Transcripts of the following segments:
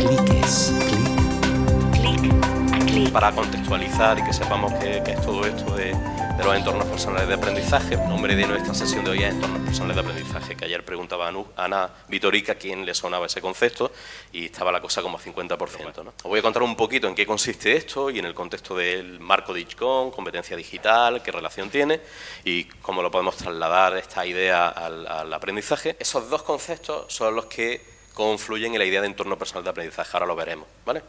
Cliques. Clic. Para contextualizar y que sepamos qué, es todo esto de, los entornos personales de aprendizaje, el nombre de nuestra sesión de hoy es entornos personales de aprendizaje, que ayer preguntaba a Ana Vitorica quién le sonaba ese concepto y estaba la cosa como a 50%. ¿no? Os voy a contar un poquito en qué consiste esto y en el contexto del marco de ICHCON, competencia digital, qué relación tiene y cómo lo podemos trasladar esta idea al, al aprendizaje. Esos dos conceptos son los que confluyen en la idea de entorno personal de aprendizaje. Ahora lo veremos, ¿vale?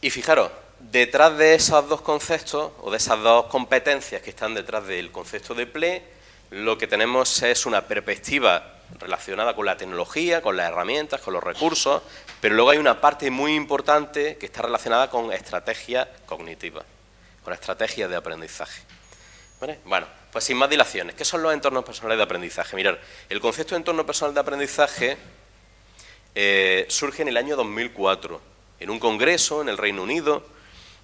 Y fijaros, detrás de esos dos conceptos, o de esas dos competencias que están detrás del concepto de PLE, lo que tenemos es una perspectiva relacionada con la tecnología, con las herramientas, con los recursos, pero luego hay una parte muy importante que está relacionada con estrategias cognitivas, con estrategias de aprendizaje. ¿Vale? Bueno, pues sin más dilaciones, ¿qué son los entornos personales de aprendizaje? Mirar, el concepto de entorno personal de aprendizaje eh, surge en el año 2004, en un congreso en el Reino Unido,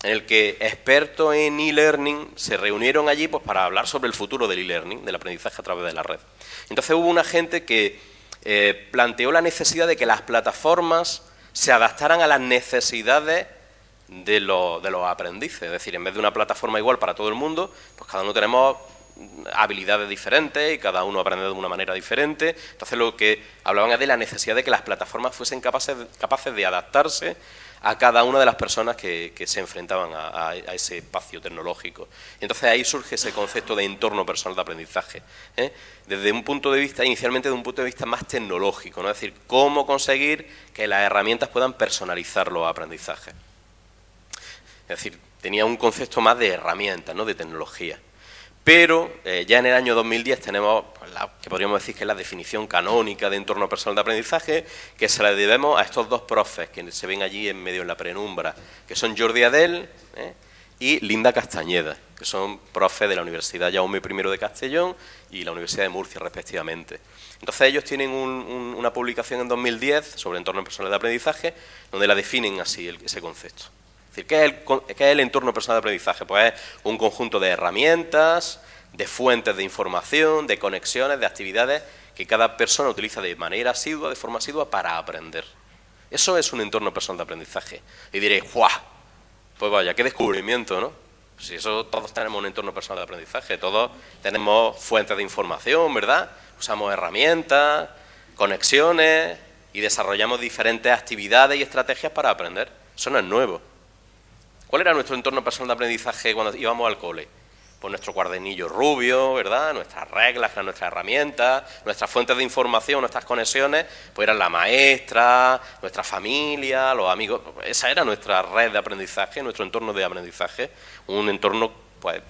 en el que expertos en e-learning se reunieron allí pues, para hablar sobre el futuro del e-learning, del aprendizaje a través de la red. Entonces hubo una gente que eh, planteó la necesidad de que las plataformas se adaptaran a las necesidades de, de los aprendices. Es decir, en vez de una plataforma igual para todo el mundo, pues cada uno tenemos habilidades diferentes y cada uno aprende de una manera diferente. Entonces lo que hablaban es de la necesidad de que las plataformas fuesen capaces, capaces de adaptarse a cada una de las personas que, se enfrentaban a, ese espacio tecnológico. entonces ahí surge ese concepto de entorno personal de aprendizaje, ¿eh? desde un punto de vista, inicialmente de un punto de vista más tecnológico, ¿no? es decir, cómo conseguir que las herramientas puedan personalizar los aprendizajes. Es decir, tenía un concepto más de herramientas, ¿no? de tecnología. Pero eh, ya en el año 2010 tenemos pues, la, que podríamos decir que es la definición canónica de entorno personal de aprendizaje, que se la debemos a estos dos profes que se ven allí en medio en la penumbra, que son Jordi Adel ¿eh? y Linda Castañeda, que son profes de la Universidad Jaume I de Castellón y la Universidad de Murcia, respectivamente. Entonces ellos tienen una publicación en 2010 sobre entorno personal de aprendizaje, donde la definen así ese concepto. ¿Qué es, el, entorno personal de aprendizaje? Pues es un conjunto de herramientas, de fuentes de información, de conexiones, de actividades que cada persona utiliza de manera asidua, de forma asidua, para aprender. Eso es un entorno personal de aprendizaje. Y diréis, ¡guau! Pues vaya, qué descubrimiento, ¿no? Si eso todos tenemos un entorno personal de aprendizaje, todos tenemos fuentes de información, ¿verdad? Usamos herramientas, conexiones y desarrollamos diferentes actividades y estrategias para aprender. Eso no es nuevo. ¿Cuál era nuestro entorno personal de aprendizaje cuando íbamos al cole? Pues nuestro cuadernillo rubio, ¿verdad? Nuestras reglas, nuestras herramientas, nuestras fuentes de información, nuestras conexiones, pues eran la maestra, nuestra familia, los amigos. Esa era nuestra red de aprendizaje, nuestro entorno de aprendizaje. Un entorno, pues,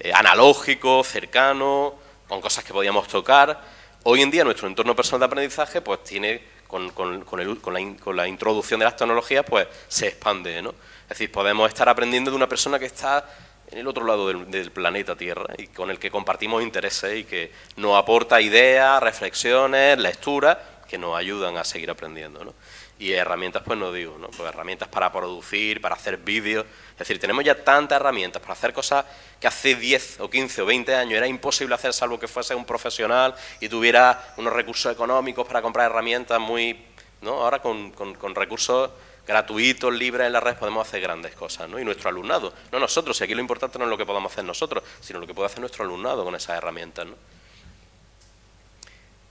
eh, analógico, cercano, con cosas que podíamos tocar. Hoy en día nuestro entorno personal de aprendizaje, pues, tiene con, con, la, la introducción de las tecnologías, pues, se expande, ¿no? Es decir, podemos estar aprendiendo de una persona que está en el otro lado del, planeta Tierra y con el que compartimos intereses y que nos aporta ideas, reflexiones, lecturas que nos ayudan a seguir aprendiendo. ¿no? Y herramientas, pues no digo, ¿no? Pues herramientas para producir, para hacer vídeos. Es decir, tenemos ya tantas herramientas para hacer cosas que hace 10 o 15 o 20 años era imposible hacer salvo que fuese un profesional y tuviera unos recursos económicos para comprar herramientas muy... ¿no? Ahora con, con recursos gratuitos, libres en la red, podemos hacer grandes cosas, ¿no? Y nuestro alumnado, no nosotros, y aquí lo importante no es lo que podamos hacer nosotros, sino lo que puede hacer nuestro alumnado con esas herramientas, ¿no?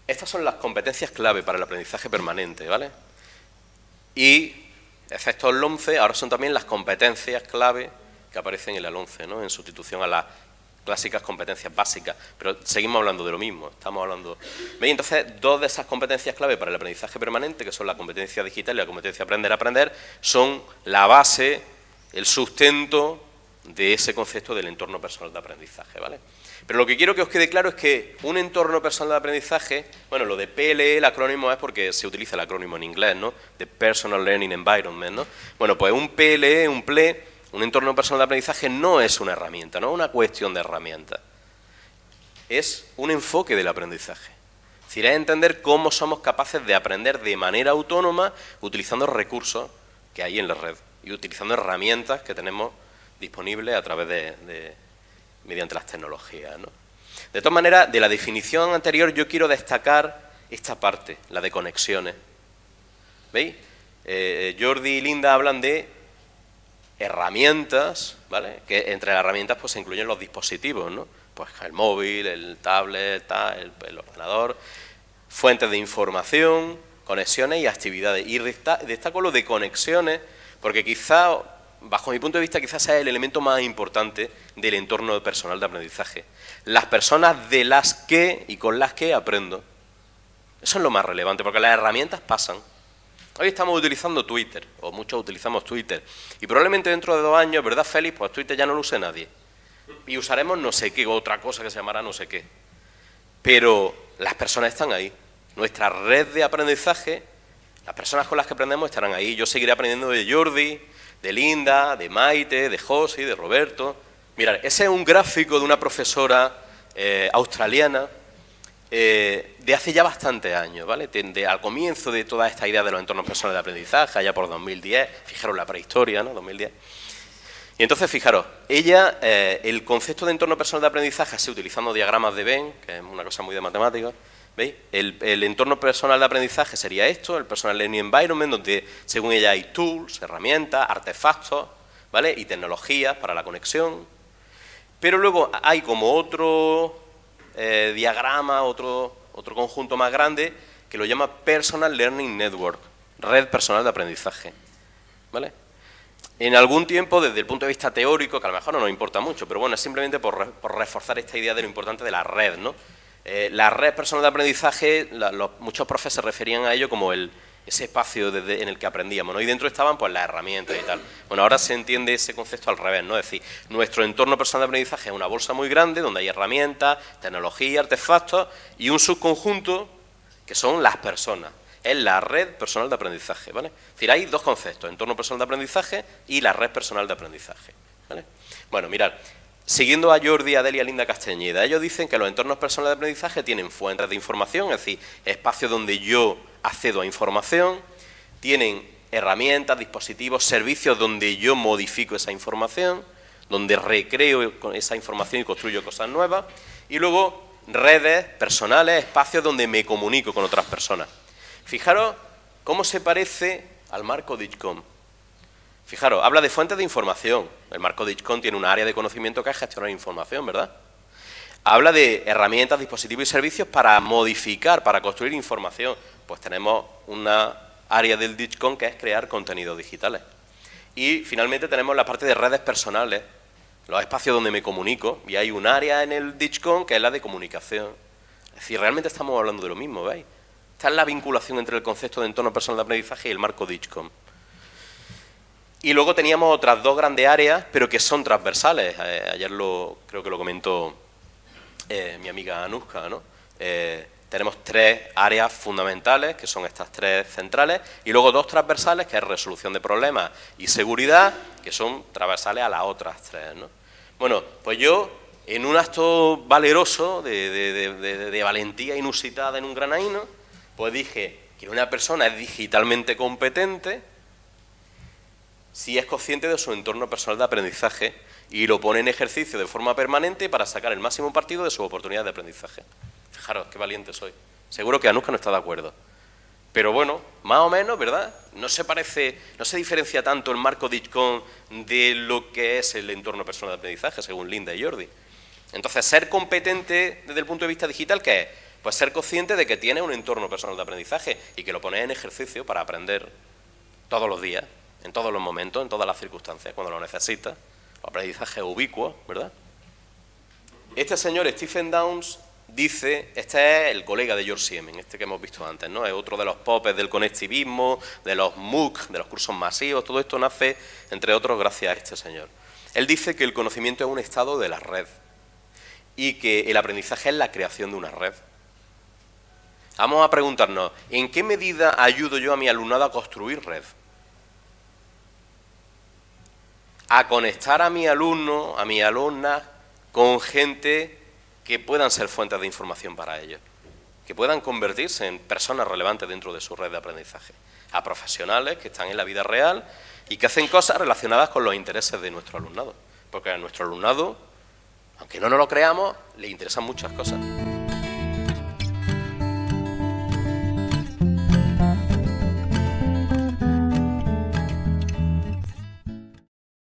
Estas son las competencias clave para el aprendizaje permanente, ¿vale? Y, excepto el 11, ahora son también las competencias clave que aparecen en el 11, ¿no? En sustitución a las clásicas competencias básicas, pero seguimos hablando de lo mismo, estamos hablando... ¿Veis? Entonces, dos de esas competencias clave para el aprendizaje permanente, que son la competencia digital y la competencia aprender a aprender, son la base, el sustento de ese concepto del entorno personal de aprendizaje, ¿vale? Pero lo que quiero que os quede claro es que un entorno personal de aprendizaje, bueno, lo de PLE, el acrónimo es porque se utiliza el acrónimo en inglés, ¿no? De Personal Learning Environment, ¿no? Bueno, pues un PLE, un PLE, un entorno personal de aprendizaje no es una herramienta, no es una cuestión de herramienta. Es un enfoque del aprendizaje. Es decir, es entender cómo somos capaces de aprender de manera autónoma utilizando recursos que hay en la red y utilizando herramientas que tenemos disponibles a través de, mediante las tecnologías. De todas maneras, de la definición anterior yo quiero destacar esta parte, la de conexiones. ¿Veis? eh, Jordi y Linda hablan de herramientas, ¿vale? Que entre las herramientas pues se incluyen los dispositivos, ¿no? Pues el móvil, el tablet, el, ordenador, fuentes de información, conexiones y actividades. Y destaco lo de conexiones porque quizá, bajo mi punto de vista, quizás sea el elemento más importante del entorno personal de aprendizaje. Las personas de las que y con las que aprendo. Eso es lo más relevante, porque las herramientas pasan. Hoy estamos utilizando Twitter, o muchos utilizamos Twitter, y probablemente dentro de dos años, ¿verdad, Félix? Pues Twitter ya no lo use nadie. Y usaremos no sé qué, otra cosa que se llamará no sé qué. Pero las personas están ahí. Nuestra red de aprendizaje, las personas con las que aprendemos estarán ahí. Yo seguiré aprendiendo de Jordi, de Linda, de Maite, de Josi, de Roberto. Mirad, ese es un gráfico de una profesora eh, australiana eh, de hace ya bastantes años, ¿vale? al comienzo de toda esta idea de los entornos personales de aprendizaje, allá por 2010, fijaros la prehistoria, ¿no? 2010. Y entonces, fijaros, ella, eh, el concepto de entorno personal de aprendizaje, así utilizando diagramas de Venn, que es una cosa muy de matemáticas, ¿veis? El, entorno personal de aprendizaje sería esto, el Personal Learning Environment, donde según ella hay tools, herramientas, artefactos, ¿vale? Y tecnologías para la conexión. Pero luego hay como otro eh, diagrama, otro, otro conjunto más grande, que lo llama Personal Learning Network, red personal de aprendizaje. ¿Vale? En algún tiempo, desde el punto de vista teórico, que a lo mejor no nos importa mucho, pero bueno, es simplemente por, reforzar esta idea de lo importante de la red, ¿no? Eh, la red personal de aprendizaje, muchos profes se referían a ello como el, ese espacio en el que aprendíamos, ¿no? Y dentro estaban pues las herramientas y tal. Bueno, ahora se entiende ese concepto al revés, ¿no? Es decir, nuestro entorno personal de aprendizaje es una bolsa muy grande donde hay herramientas, tecnología, artefactos y un subconjunto que son las personas. Es la red personal de aprendizaje, ¿vale? Es decir, hay dos conceptos, entorno personal de aprendizaje y la red personal de aprendizaje, ¿vale? Bueno, mirad, Siguiendo a Jordi, Adelia, Linda Castañeda, ellos dicen que los entornos personales de aprendizaje tienen fuentes de información, es decir, espacios donde yo accedo a información, tienen herramientas, dispositivos, servicios donde yo modifico esa información, donde recreo esa información y construyo cosas nuevas, y luego redes personales, espacios donde me comunico con otras personas. Fijaros cómo se parece al marco DITCOM. Fijaros, habla de fuentes de información. El marco DITCOM tiene un área de conocimiento que es gestionar información, ¿verdad? Habla de herramientas, dispositivos y servicios para modificar, para construir información. Pues tenemos una área del DITCOM que es crear contenidos digitales. Y finalmente tenemos la parte de redes personales, los espacios donde me comunico, y hay un área en el DITCOM que es la de comunicación. Es decir, realmente estamos hablando de lo mismo, ¿veis? Esta es la vinculación entre el concepto de entorno personal de aprendizaje y el marco DITCOM. Y luego teníamos otras dos grandes áreas, pero que son transversales. Eh, ayer lo, creo que lo comentó eh, mi amiga Anuska, ¿no? Eh, tenemos tres áreas fundamentales, que son estas tres centrales, y luego dos transversales, que es resolución de problemas y seguridad, que son transversales a las otras tres. ¿no? Bueno, pues yo, en un acto valeroso, de, de valentía inusitada en un granaíno, pues dije que una persona es digitalmente competente, si es consciente de su entorno personal de aprendizaje y lo pone en ejercicio de forma permanente para sacar el máximo partido de su oportunidad de aprendizaje. Fijaros, qué valiente soy. Seguro que Anuska no está de acuerdo. Pero bueno, más o menos, ¿verdad? No se parece, no se diferencia tanto el marco DITCON de lo que es el entorno personal de aprendizaje, según Linda y Jordi. Entonces, ser competente desde el punto de vista digital, ¿qué es? Pues ser consciente de que tiene un entorno personal de aprendizaje y que lo pone en ejercicio para aprender todos los días en todos los momentos, en todas las circunstancias, cuando lo necesita. Aprendizaje ubicuo, ¿verdad? Este señor, Stephen Downs, dice, este es el colega de George Siemens, este que hemos visto antes, ¿no? Es otro de los popes del conectivismo, de los MOOC, de los cursos masivos, todo esto nace, entre otros, gracias a este señor. Él dice que el conocimiento es un estado de la red y que el aprendizaje es la creación de una red. Vamos a preguntarnos, ¿en qué medida ayudo yo a mi alumnado a construir red? A conectar a mi alumno, a mi alumna, con gente que puedan ser fuentes de información para ellos, que puedan convertirse en personas relevantes dentro de su red de aprendizaje, a profesionales que están en la vida real y que hacen cosas relacionadas con los intereses de nuestro alumnado, porque a nuestro alumnado, aunque no nos lo creamos, le interesan muchas cosas.